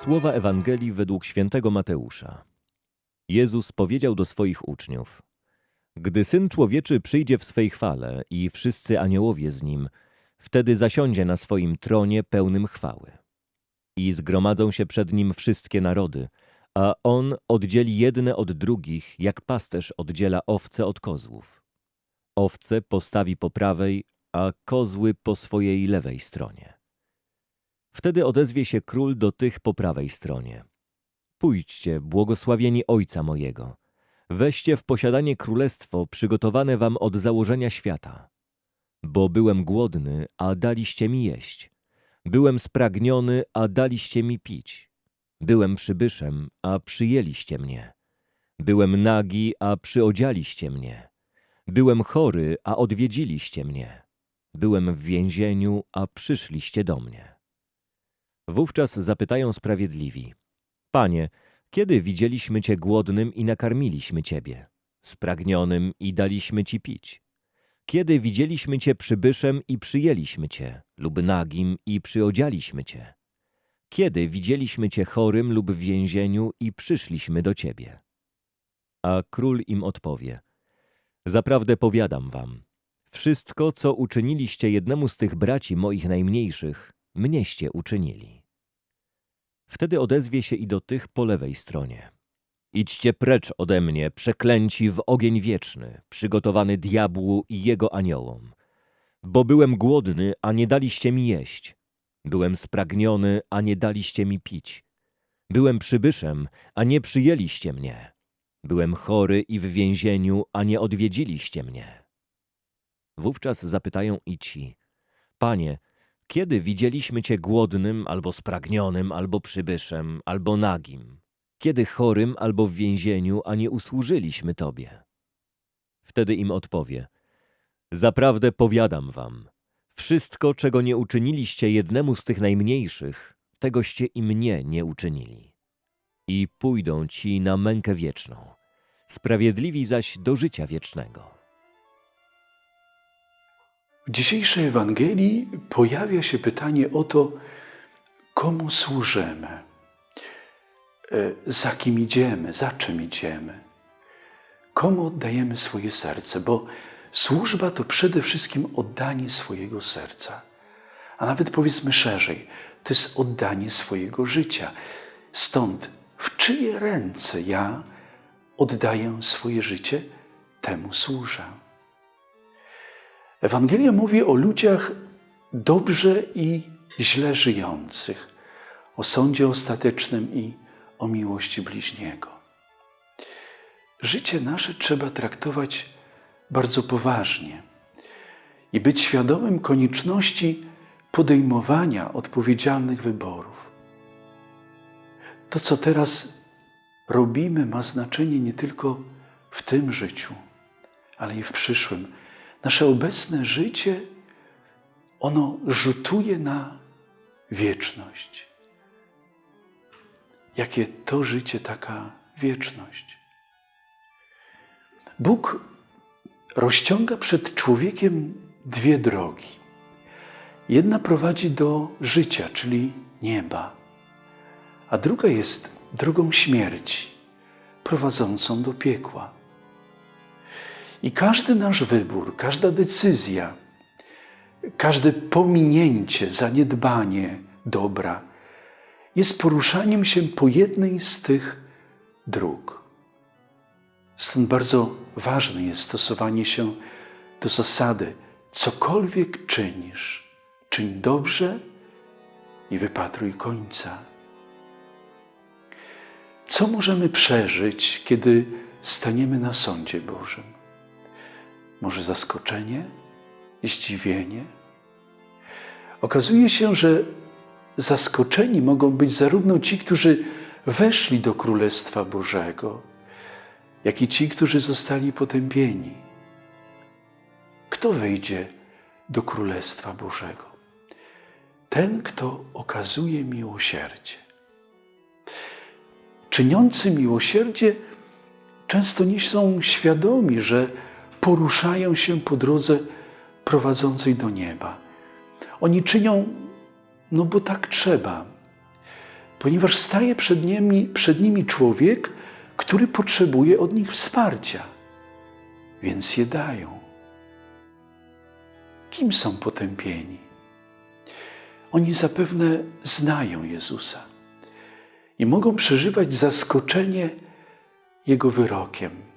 Słowa Ewangelii według świętego Mateusza. Jezus powiedział do swoich uczniów: Gdy Syn Człowieczy przyjdzie w swej chwale i wszyscy aniołowie z nim, wtedy zasiądzie na swoim tronie pełnym chwały. I zgromadzą się przed nim wszystkie narody, a on oddzieli jedne od drugich, jak pasterz oddziela owce od kozłów. Owce postawi po prawej, a kozły po swojej lewej stronie. Wtedy odezwie się król do tych po prawej stronie. Pójdźcie, błogosławieni Ojca mojego. Weźcie w posiadanie królestwo przygotowane wam od założenia świata. Bo byłem głodny, a daliście mi jeść. Byłem spragniony, a daliście mi pić. Byłem przybyszem, a przyjęliście mnie. Byłem nagi, a przyodzialiście mnie. Byłem chory, a odwiedziliście mnie. Byłem w więzieniu, a przyszliście do mnie. Wówczas zapytają sprawiedliwi: Panie, kiedy widzieliśmy Cię głodnym i nakarmiliśmy Ciebie, spragnionym i daliśmy Ci pić? Kiedy widzieliśmy Cię przybyszem i przyjęliśmy Cię, lub nagim i przyodzialiśmy Cię? Kiedy widzieliśmy Cię chorym lub w więzieniu i przyszliśmy do Ciebie? A król im odpowie: Zaprawdę powiadam wam, wszystko, co uczyniliście jednemu z tych braci moich najmniejszych, mnieście uczynili. Wtedy odezwie się i do tych po lewej stronie. Idźcie precz ode mnie, przeklęci w ogień wieczny, przygotowany diabłu i jego aniołom. Bo byłem głodny, a nie daliście mi jeść. Byłem spragniony, a nie daliście mi pić. Byłem przybyszem, a nie przyjęliście mnie. Byłem chory i w więzieniu, a nie odwiedziliście mnie. Wówczas zapytają i ci, Panie, kiedy widzieliśmy Cię głodnym, albo spragnionym, albo przybyszem, albo nagim? Kiedy chorym, albo w więzieniu, a nie usłużyliśmy Tobie? Wtedy im odpowie, Zaprawdę powiadam wam, wszystko, czego nie uczyniliście jednemu z tych najmniejszych, tegoście i mnie nie uczynili. I pójdą ci na mękę wieczną, sprawiedliwi zaś do życia wiecznego. W dzisiejszej Ewangelii pojawia się pytanie o to, komu służymy, e, za kim idziemy, za czym idziemy, komu oddajemy swoje serce, bo służba to przede wszystkim oddanie swojego serca, a nawet powiedzmy szerzej, to jest oddanie swojego życia. Stąd w czyje ręce ja oddaję swoje życie, temu służę. Ewangelia mówi o ludziach dobrze i źle żyjących, o sądzie ostatecznym i o miłości bliźniego. Życie nasze trzeba traktować bardzo poważnie i być świadomym konieczności podejmowania odpowiedzialnych wyborów. To, co teraz robimy, ma znaczenie nie tylko w tym życiu, ale i w przyszłym nasze obecne życie, ono rzutuje na wieczność. Jakie to życie, taka wieczność. Bóg rozciąga przed człowiekiem dwie drogi. Jedna prowadzi do życia, czyli nieba, a druga jest drogą śmierci, prowadzącą do piekła. I każdy nasz wybór, każda decyzja, każde pominięcie, zaniedbanie dobra jest poruszaniem się po jednej z tych dróg. Stąd bardzo ważne jest stosowanie się do zasady: cokolwiek czynisz, czyń dobrze i wypatruj końca. Co możemy przeżyć, kiedy staniemy na sądzie Bożym? Może zaskoczenie, zdziwienie. Okazuje się, że zaskoczeni mogą być zarówno ci, którzy weszli do Królestwa Bożego, jak i ci, którzy zostali potępieni. Kto wejdzie do Królestwa Bożego? Ten, kto okazuje miłosierdzie. Czyniący miłosierdzie często nie są świadomi, że poruszają się po drodze prowadzącej do nieba. Oni czynią, no bo tak trzeba. ponieważ staje przed nimi, przed nimi człowiek, który potrzebuje od nich wsparcia, więc je dają. Kim są potępieni? Oni zapewne znają Jezusa i mogą przeżywać zaskoczenie Jego wyrokiem.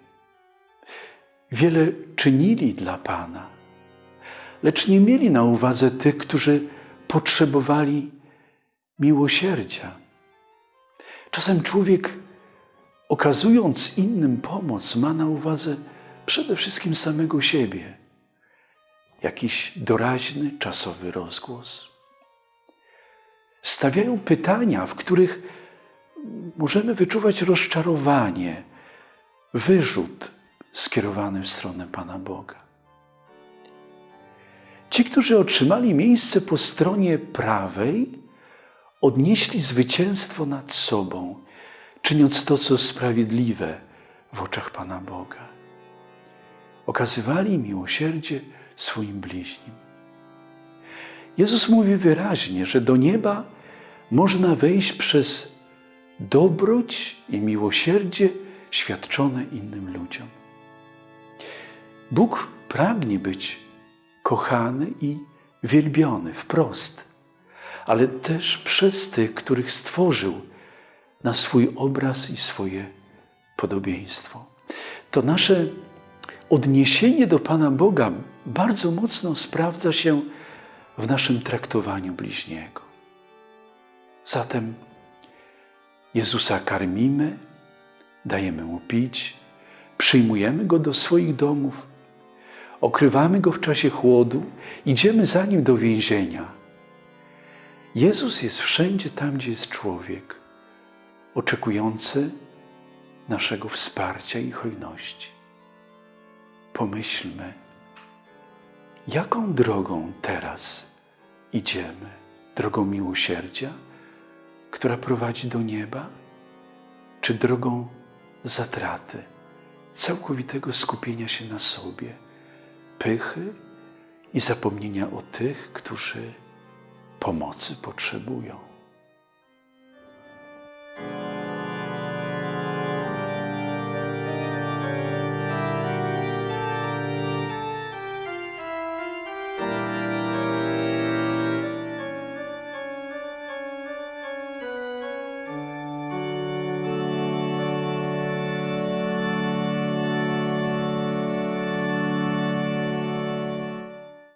Wiele czynili dla Pana, lecz nie mieli na uwadze tych, którzy potrzebowali miłosierdzia. Czasem człowiek, okazując innym pomoc, ma na uwadze przede wszystkim samego siebie. Jakiś doraźny, czasowy rozgłos. Stawiają pytania, w których możemy wyczuwać rozczarowanie, wyrzut skierowany w stronę Pana Boga. Ci, którzy otrzymali miejsce po stronie prawej, odnieśli zwycięstwo nad sobą, czyniąc to, co sprawiedliwe w oczach Pana Boga. Okazywali miłosierdzie swoim bliźnim. Jezus mówi wyraźnie, że do nieba można wejść przez dobroć i miłosierdzie świadczone innym ludziom. Bóg pragnie być kochany i wielbiony wprost, ale też przez tych, których stworzył na swój obraz i swoje podobieństwo. To nasze odniesienie do Pana Boga bardzo mocno sprawdza się w naszym traktowaniu bliźniego. Zatem Jezusa karmimy, dajemy Mu pić, przyjmujemy Go do swoich domów, okrywamy Go w czasie chłodu, idziemy za Nim do więzienia. Jezus jest wszędzie tam, gdzie jest człowiek, oczekujący naszego wsparcia i hojności. Pomyślmy, jaką drogą teraz idziemy? Drogą miłosierdzia, która prowadzi do nieba, czy drogą zatraty, całkowitego skupienia się na sobie, pychy i zapomnienia o tych, którzy pomocy potrzebują?